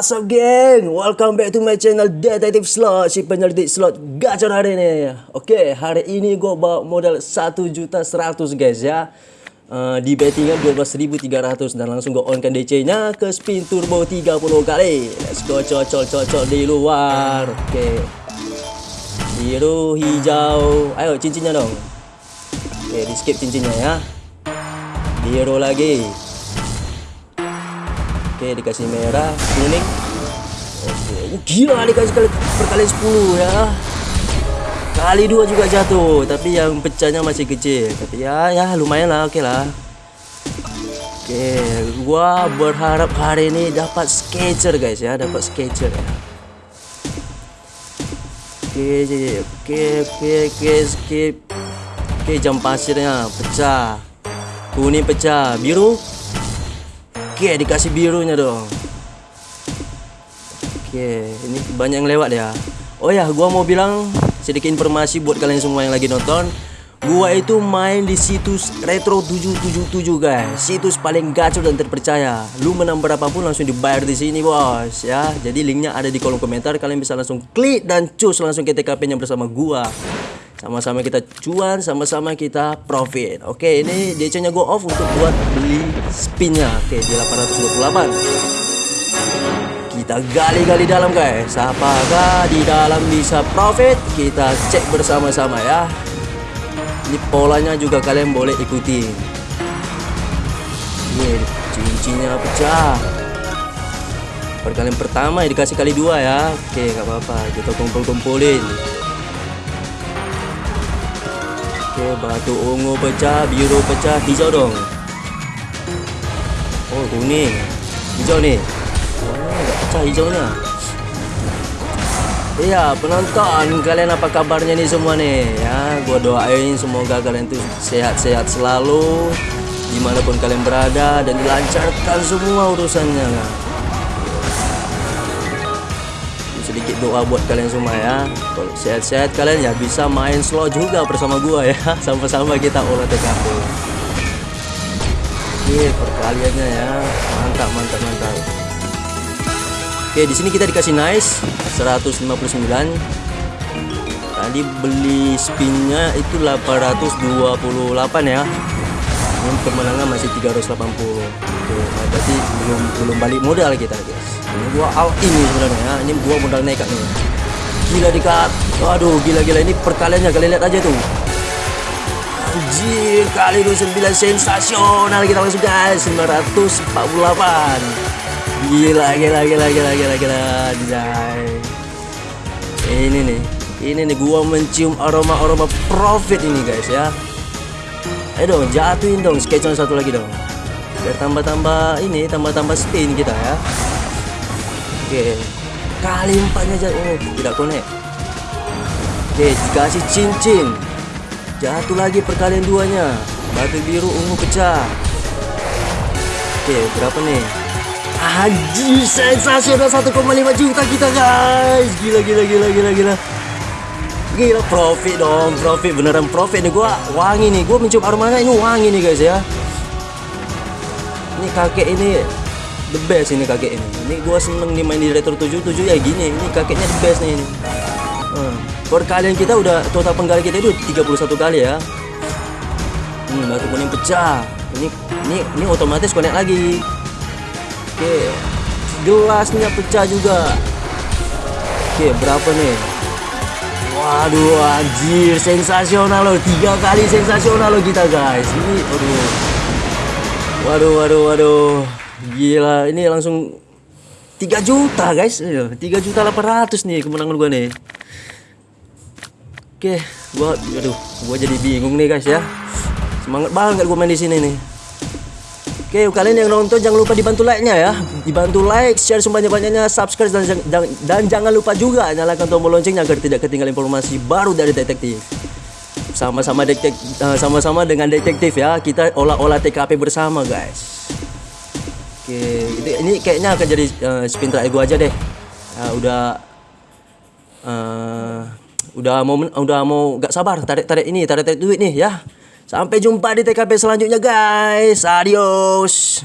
What's up geng? Welcome back to my channel Detective Slot. Si penyelidik slot gacor hari ini. Oke, hari ini gue bawa modal 1 juta 100 guys ya. Uh, Di bettingan 12.300 Dan langsung gue on kan DC nya ke spin turbo 30 kali. Let's go cocol cocol di luar. Oke. Biru, hijau. Ayo cincinnya dong. Oke, di skip cincinnya ya. Biru lagi Oke dikasih merah kuning. Oke uh, gila dikasih kali perkalian 10 ya. Kali dua juga jatuh Tapi yang pecahnya masih kecil. Tapi ya ya lumayan lah oke okay lah. Oke gua berharap hari ini dapat sketcher guys ya Dapat sketcher ya. Oke oke oke oke skip. Oke jam pasirnya pecah. Kuning pecah biru Oke, dikasih birunya dong. Oke, ini banyak yang lewat ya. Oh ya, gua mau bilang sedikit informasi buat kalian semua yang lagi nonton. Gua itu main di situs Retro 777 guys. Situs paling gacor dan terpercaya. Lu menang berapapun langsung dibayar di sini, Bos, ya. Jadi linknya ada di kolom komentar. Kalian bisa langsung klik dan cus langsung ke TKP-nya bersama gua. Sama-sama kita cuan, sama-sama kita profit. Oke, ini DC-nya go off untuk buat beli spinnya. Oke, di 828. Kita gali-gali dalam guys. Apakah di dalam bisa profit? Kita cek bersama-sama ya. Ini polanya juga kalian boleh ikuti. Ini cincinnya pecah. Perkalian pertama dikasih kali dua ya. Oke, nggak apa-apa. Kita kumpul-kumpulin. Oke, batu ungu pecah, biru pecah, hijau dong. Oh, kuning. Hijau nih. Oh, enggak pecah hijaunya. Iya, penonton, kalian apa kabarnya nih semua nih? Ya, gua doain semoga kalian tuh sehat-sehat selalu di mana pun kalian berada dan dilancarkan semua urusannya. Kan? Sedikit doa buat kalian semua ya. Kalau sehat-sehat kalian ya bisa main slow juga bersama gua ya. Sama-sama kita olah TKP oke perkaliannya ya. Mantap mantap mantap. Oke di sini kita dikasih nice 159 tadi beli spinnya itu 828 ya. Ini kemenangan masih 380 oke berarti belum belum balik modal kita guys ini gua all ini sebenarnya. Ya ini gua modal nekat nih gila dikat waduh gila gila ini perkaliannya kalian lihat aja tuh anjir kali 29 sensasional kita langsung guys. 948 gila gila gila gila gila gila Jai. ini nih. Ini nih gua mencium aroma aroma profit ini guys ya. Ayo dong jatuhin dong. Sketch satu lagi dong. Biar tambah-tambah ini tambah-tambah spin kita ya Oke. Kali empatnya aja. Oh, tidak konek. Oke, dikasih cincin. Jatuh lagi perkalian duanya. Batu biru ungu pecah. Oke, berapa nih? Haji sensasional 1,5 juta kita guys. Gila gila gila gila gila. Gila profit dong, profit beneran profit nih gua wangi nih. Gua mencium aromanya ini wangi nih guys ya. Ini kakek ini the best ini kakek ini. Ini gua seneng nih main di retro 77 ya gini. Ini kakeknya the best nih ini. Hmm. perkalian kita udah total penggali kita itu 31 kali ya. Hmm, batu kuning pecah. Ini ini ini otomatis connect lagi. Oke. Gelasnya pecah juga. Oke berapa nih? Waduh anjir sensasional loh. Tiga kali sensasional loh kita guys. Ini aduh. Waduh waduh waduh Gila, ini langsung 3 juta guys. 3 juta 800 nih kemenangan gua nih. Oke, gua aduh, gua jadi bingung nih guys ya. Semangat banget gua main di sini nih. Oke, kalian yang nonton jangan lupa dibantu like-nya ya. Dibantu like, share sebanyak-banyaknya, subscribe dan, dan, dan jangan lupa juga nyalakan tombol loncengnya agar tidak ketinggalan informasi baru dari detektif. Sama-sama detektif eh, sama-sama dengan detektif ya. Kita olah-olah TKP bersama, guys. Oke, itu ini kayaknya akan jadi uh, spin terakhir gua aja deh. Uh, udah uh, udah mau udah mau gak sabar tarik-tarik ini, tarik-tarik duit nih ya. Sampai jumpa di TKP selanjutnya guys. Adios.